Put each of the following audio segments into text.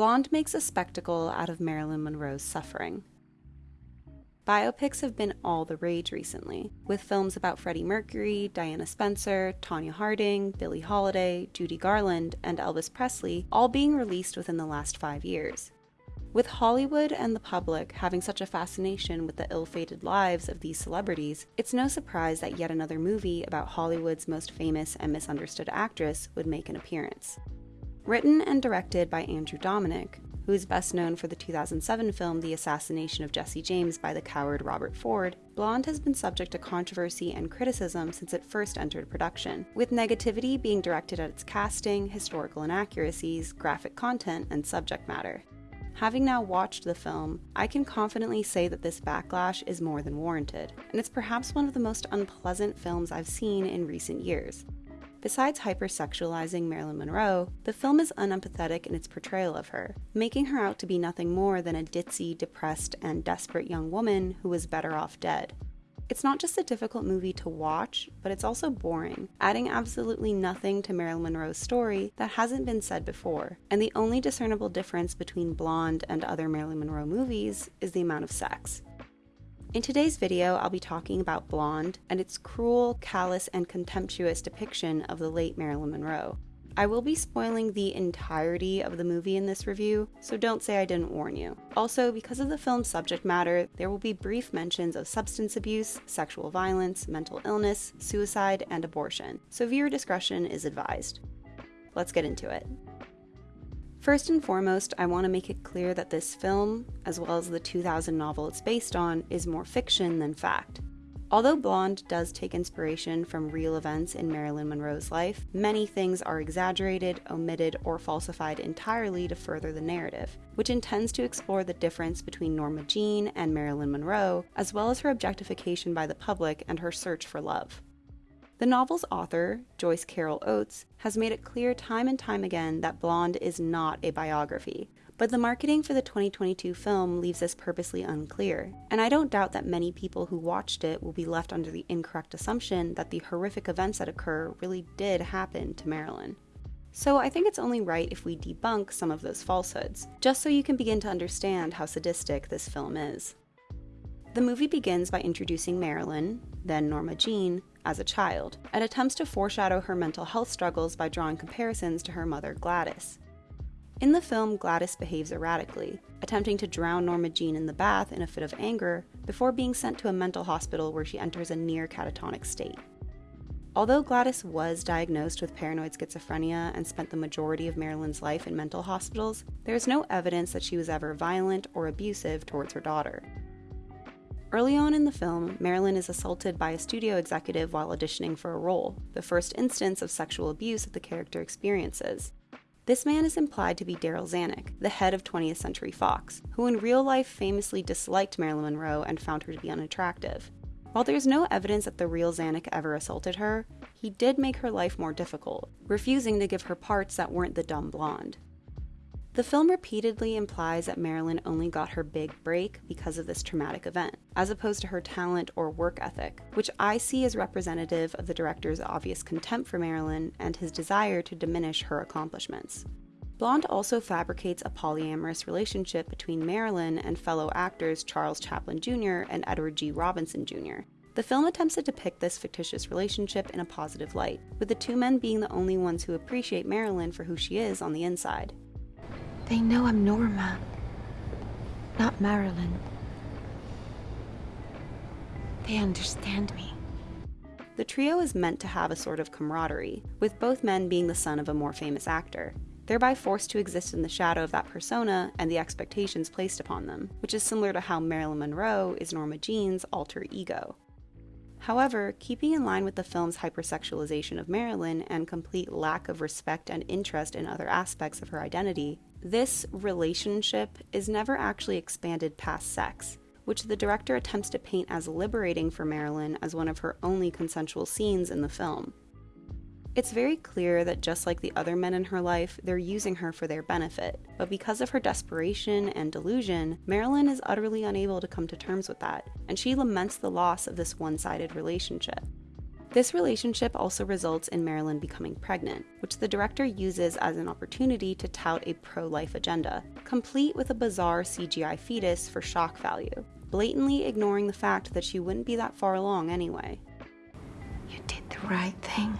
Blonde makes a spectacle out of Marilyn Monroe's suffering. Biopics have been all the rage recently, with films about Freddie Mercury, Diana Spencer, Tonya Harding, Billie Holiday, Judy Garland, and Elvis Presley all being released within the last five years. With Hollywood and the public having such a fascination with the ill fated lives of these celebrities, it's no surprise that yet another movie about Hollywood's most famous and misunderstood actress would make an appearance. Written and directed by Andrew Dominik, who is best known for the 2007 film The Assassination of Jesse James by the coward Robert Ford, Blonde has been subject to controversy and criticism since it first entered production, with negativity being directed at its casting, historical inaccuracies, graphic content, and subject matter. Having now watched the film, I can confidently say that this backlash is more than warranted, and it's perhaps one of the most unpleasant films I've seen in recent years. Besides hypersexualizing Marilyn Monroe, the film is unempathetic in its portrayal of her, making her out to be nothing more than a ditzy, depressed, and desperate young woman who was better off dead. It's not just a difficult movie to watch, but it's also boring, adding absolutely nothing to Marilyn Monroe's story that hasn't been said before. And the only discernible difference between Blonde and other Marilyn Monroe movies is the amount of sex. In today's video, I'll be talking about Blonde and its cruel, callous, and contemptuous depiction of the late Marilyn Monroe. I will be spoiling the entirety of the movie in this review, so don't say I didn't warn you. Also, because of the film's subject matter, there will be brief mentions of substance abuse, sexual violence, mental illness, suicide, and abortion, so viewer discretion is advised. Let's get into it. First and foremost, I want to make it clear that this film, as well as the 2000 novel it's based on, is more fiction than fact. Although Blonde does take inspiration from real events in Marilyn Monroe's life, many things are exaggerated, omitted, or falsified entirely to further the narrative, which intends to explore the difference between Norma Jean and Marilyn Monroe, as well as her objectification by the public and her search for love. The novel's author, Joyce Carol Oates, has made it clear time and time again that Blonde is not a biography, but the marketing for the 2022 film leaves this purposely unclear, and I don't doubt that many people who watched it will be left under the incorrect assumption that the horrific events that occur really did happen to Marilyn. So I think it's only right if we debunk some of those falsehoods, just so you can begin to understand how sadistic this film is. The movie begins by introducing Marilyn, then Norma Jean, as a child, and attempts to foreshadow her mental health struggles by drawing comparisons to her mother Gladys. In the film, Gladys behaves erratically, attempting to drown Norma Jean in the bath in a fit of anger before being sent to a mental hospital where she enters a near catatonic state. Although Gladys was diagnosed with paranoid schizophrenia and spent the majority of Marilyn's life in mental hospitals, there is no evidence that she was ever violent or abusive towards her daughter. Early on in the film, Marilyn is assaulted by a studio executive while auditioning for a role, the first instance of sexual abuse that the character experiences. This man is implied to be Darryl Zanuck, the head of 20th Century Fox, who in real life famously disliked Marilyn Monroe and found her to be unattractive. While there's no evidence that the real Zanuck ever assaulted her, he did make her life more difficult, refusing to give her parts that weren't the dumb blonde. The film repeatedly implies that Marilyn only got her big break because of this traumatic event, as opposed to her talent or work ethic, which I see as representative of the director's obvious contempt for Marilyn and his desire to diminish her accomplishments. Blonde also fabricates a polyamorous relationship between Marilyn and fellow actors Charles Chaplin Jr. and Edward G. Robinson Jr. The film attempts to depict this fictitious relationship in a positive light, with the two men being the only ones who appreciate Marilyn for who she is on the inside. They know I'm Norma, not Marilyn. They understand me. The trio is meant to have a sort of camaraderie, with both men being the son of a more famous actor, thereby forced to exist in the shadow of that persona and the expectations placed upon them, which is similar to how Marilyn Monroe is Norma Jean's alter ego. However, keeping in line with the film's hypersexualization of Marilyn and complete lack of respect and interest in other aspects of her identity, this relationship is never actually expanded past sex, which the director attempts to paint as liberating for Marilyn as one of her only consensual scenes in the film. It's very clear that just like the other men in her life, they're using her for their benefit, but because of her desperation and delusion, Marilyn is utterly unable to come to terms with that, and she laments the loss of this one sided relationship. This relationship also results in Marilyn becoming pregnant, which the director uses as an opportunity to tout a pro life agenda, complete with a bizarre CGI fetus for shock value, blatantly ignoring the fact that she wouldn't be that far along anyway. You did the right thing.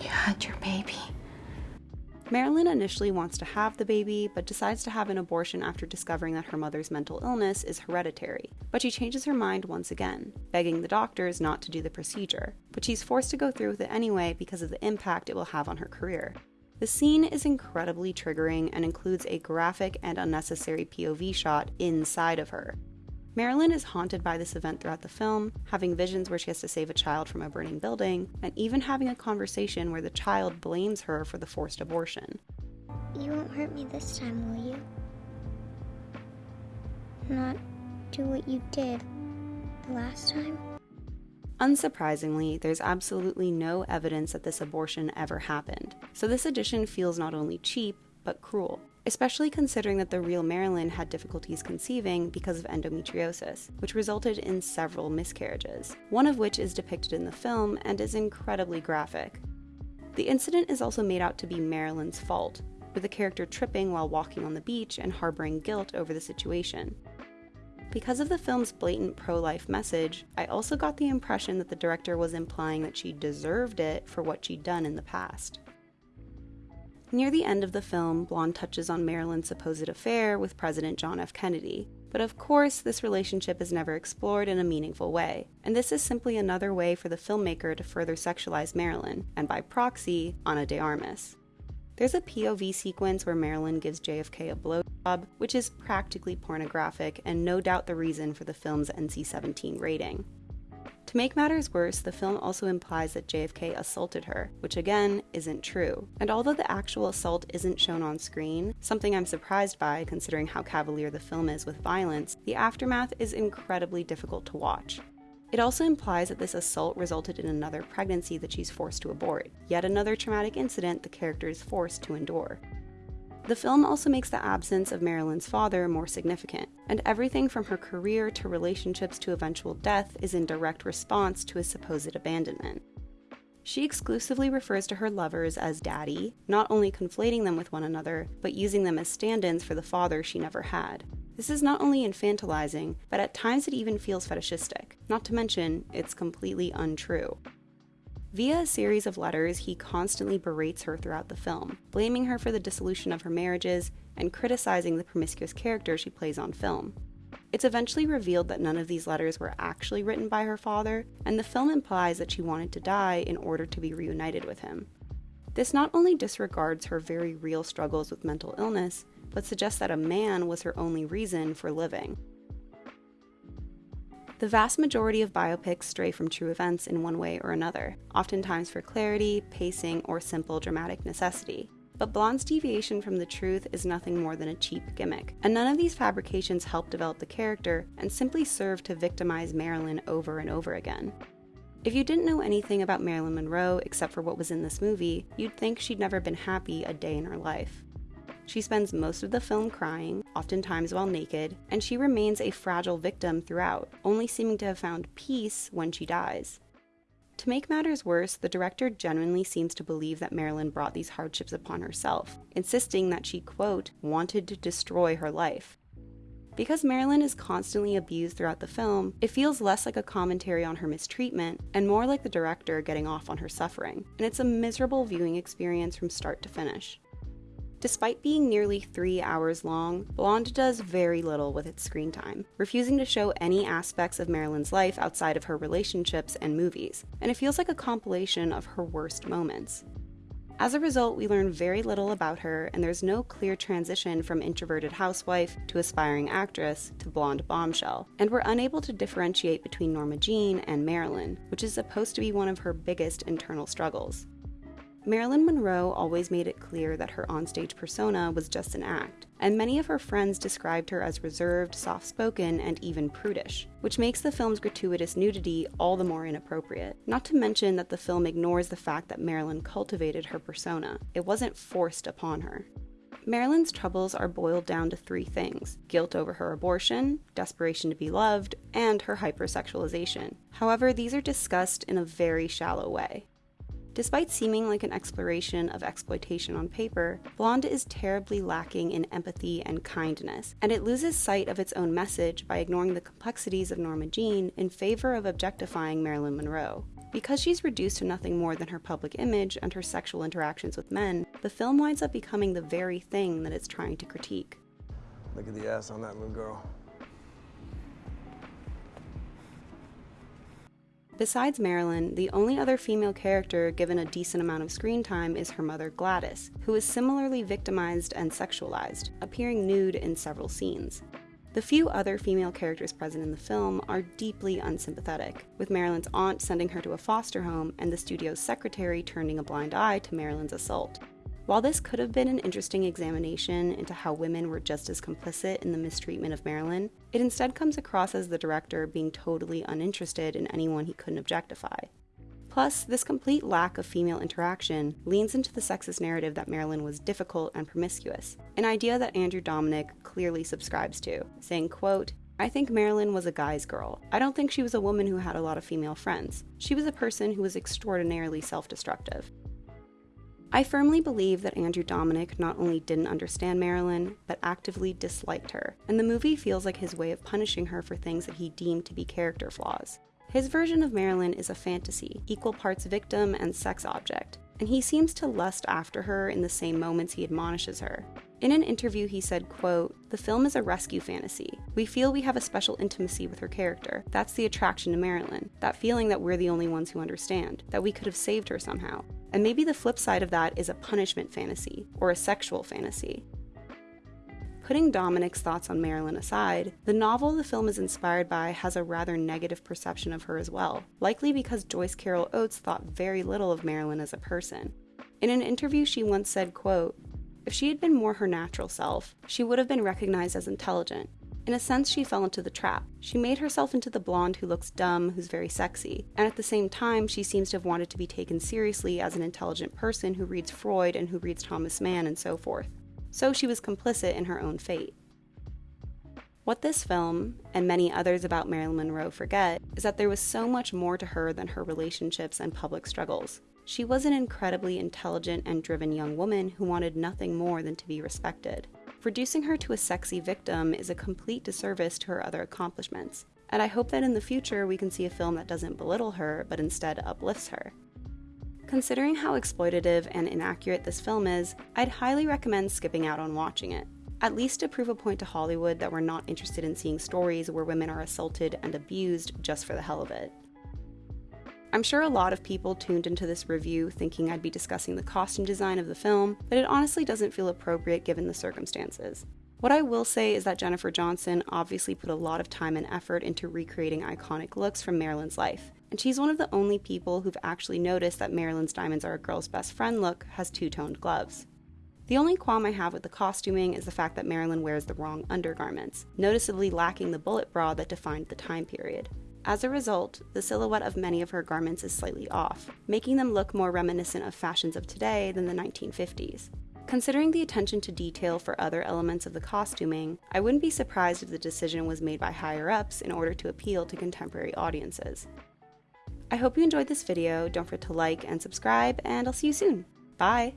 You had your baby. Marilyn initially wants to have the baby, but decides to have an abortion after discovering that her mother's mental illness is hereditary. But she changes her mind once again, begging the doctors not to do the procedure. But she's forced to go through with it anyway because of the impact it will have on her career. The scene is incredibly triggering and includes a graphic and unnecessary POV shot inside of her, Marilyn is haunted by this event throughout the film, having visions where she has to save a child from a burning building, and even having a conversation where the child blames her for the forced abortion. You won't hurt me this time, will you? Not do what you did the last time? Unsurprisingly, there's absolutely no evidence that this abortion ever happened, so this addition feels not only cheap, but cruel especially considering that the real Marilyn had difficulties conceiving because of endometriosis, which resulted in several miscarriages, one of which is depicted in the film and is incredibly graphic. The incident is also made out to be Marilyn's fault, with the character tripping while walking on the beach and harboring guilt over the situation. Because of the film's blatant pro life message, I also got the impression that the director was implying that she deserved it for what she'd done in the past. Near the end of the film, Blonde touches on Marilyn's supposed affair with President John F. Kennedy. But of course, this relationship is never explored in a meaningful way, and this is simply another way for the filmmaker to further sexualize Marilyn, and by proxy, Ana de Armas. There's a POV sequence where Marilyn gives JFK a blowjob, which is practically pornographic and no doubt the reason for the film's NC 17 rating. To make matters worse, the film also implies that JFK assaulted her, which again isn't true. And although the actual assault isn't shown on screen, something I'm surprised by considering how cavalier the film is with violence, the aftermath is incredibly difficult to watch. It also implies that this assault resulted in another pregnancy that she's forced to abort, yet another traumatic incident the character is forced to endure. The film also makes the absence of Marilyn's father more significant, and everything from her career to relationships to eventual death is in direct response to his supposed abandonment. She exclusively refers to her lovers as daddy, not only conflating them with one another, but using them as stand ins for the father she never had. This is not only infantilizing, but at times it even feels fetishistic, not to mention, it's completely untrue. Via a series of letters, he constantly berates her throughout the film, blaming her for the dissolution of her marriages and criticizing the promiscuous character she plays on film. It's eventually revealed that none of these letters were actually written by her father, and the film implies that she wanted to die in order to be reunited with him. This not only disregards her very real struggles with mental illness, but suggests that a man was her only reason for living. The vast majority of biopics stray from true events in one way or another, oftentimes for clarity, pacing, or simple dramatic necessity. But Blonde's deviation from the truth is nothing more than a cheap gimmick, and none of these fabrications help develop the character and simply serve to victimize Marilyn over and over again. If you didn't know anything about Marilyn Monroe except for what was in this movie, you'd think she'd never been happy a day in her life. She spends most of the film crying, oftentimes while naked, and she remains a fragile victim throughout, only seeming to have found peace when she dies. To make matters worse, the director genuinely seems to believe that Marilyn brought these hardships upon herself, insisting that she, quote, wanted to destroy her life. Because Marilyn is constantly abused throughout the film, it feels less like a commentary on her mistreatment and more like the director getting off on her suffering, and it's a miserable viewing experience from start to finish. Despite being nearly three hours long, Blonde does very little with its screen time, refusing to show any aspects of Marilyn's life outside of her relationships and movies, and it feels like a compilation of her worst moments. As a result, we learn very little about her, and there's no clear transition from introverted housewife to aspiring actress to blonde bombshell, and we're unable to differentiate between Norma Jean and Marilyn, which is supposed to be one of her biggest internal struggles. Marilyn Monroe always made it clear that her onstage persona was just an act, and many of her friends described her as reserved, soft spoken, and even prudish, which makes the film's gratuitous nudity all the more inappropriate. Not to mention that the film ignores the fact that Marilyn cultivated her persona, it wasn't forced upon her. Marilyn's troubles are boiled down to three things guilt over her abortion, desperation to be loved, and her hypersexualization. However, these are discussed in a very shallow way. Despite seeming like an exploration of exploitation on paper, Blonde is terribly lacking in empathy and kindness, and it loses sight of its own message by ignoring the complexities of Norma Jean in favor of objectifying Marilyn Monroe. Because she's reduced to nothing more than her public image and her sexual interactions with men, the film winds up becoming the very thing that it's trying to critique. Look at the ass on that little girl. Besides Marilyn, the only other female character given a decent amount of screen time is her mother Gladys, who is similarly victimized and sexualized, appearing nude in several scenes. The few other female characters present in the film are deeply unsympathetic, with Marilyn's aunt sending her to a foster home and the studio's secretary turning a blind eye to Marilyn's assault. While this could have been an interesting examination into how women were just as complicit in the mistreatment of Marilyn, it instead comes across as the director being totally uninterested in anyone he couldn't objectify. Plus, this complete lack of female interaction leans into the sexist narrative that Marilyn was difficult and promiscuous, an idea that Andrew Dominik clearly subscribes to, saying, quote, I think Marilyn was a guy's girl. I don't think she was a woman who had a lot of female friends. She was a person who was extraordinarily self destructive. I firmly believe that Andrew Dominik not only didn't understand Marilyn, but actively disliked her, and the movie feels like his way of punishing her for things that he deemed to be character flaws. His version of Marilyn is a fantasy, equal parts victim and sex object, and he seems to lust after her in the same moments he admonishes her. In an interview, he said, quote, The film is a rescue fantasy. We feel we have a special intimacy with her character. That's the attraction to Marilyn. That feeling that we're the only ones who understand, that we could have saved her somehow. And maybe the flip side of that is a punishment fantasy, or a sexual fantasy. Putting Dominik's thoughts on Marilyn aside, the novel the film is inspired by has a rather negative perception of her as well, likely because Joyce Carol Oates thought very little of Marilyn as a person. In an interview, she once said, quote, if she had been more her natural self, she would have been recognized as intelligent. In a sense, she fell into the trap. She made herself into the blonde who looks dumb, who's very sexy. And at the same time, she seems to have wanted to be taken seriously as an intelligent person who reads Freud and who reads Thomas Mann and so forth. So she was complicit in her own fate. What this film, and many others about Marilyn Monroe, forget is that there was so much more to her than her relationships and public struggles. She was an incredibly intelligent and driven young woman who wanted nothing more than to be respected. Reducing her to a sexy victim is a complete disservice to her other accomplishments, and I hope that in the future we can see a film that doesn't belittle her but instead uplifts her. Considering how exploitative and inaccurate this film is, I'd highly recommend skipping out on watching it. At least to prove a point to Hollywood that we're not interested in seeing stories where women are assaulted and abused just for the hell of it. I'm sure a lot of people tuned into this review thinking I'd be discussing the costume design of the film, but it honestly doesn't feel appropriate given the circumstances. What I will say is that Jennifer Johnson obviously put a lot of time and effort into recreating iconic looks from Marilyn's life, and she's one of the only people who've actually noticed that Marilyn's Diamonds Are a Girl's Best Friend look has two toned gloves. The only qualm I have with the costuming is the fact that Marilyn wears the wrong undergarments, noticeably lacking the bullet bra that defined the time period. As a result, the silhouette of many of her garments is slightly off, making them look more reminiscent of fashions of today than the 1950s. Considering the attention to detail for other elements of the costuming, I wouldn't be surprised if the decision was made by higher ups in order to appeal to contemporary audiences. I hope you enjoyed this video, don't forget to like and subscribe, and I'll see you soon. Bye!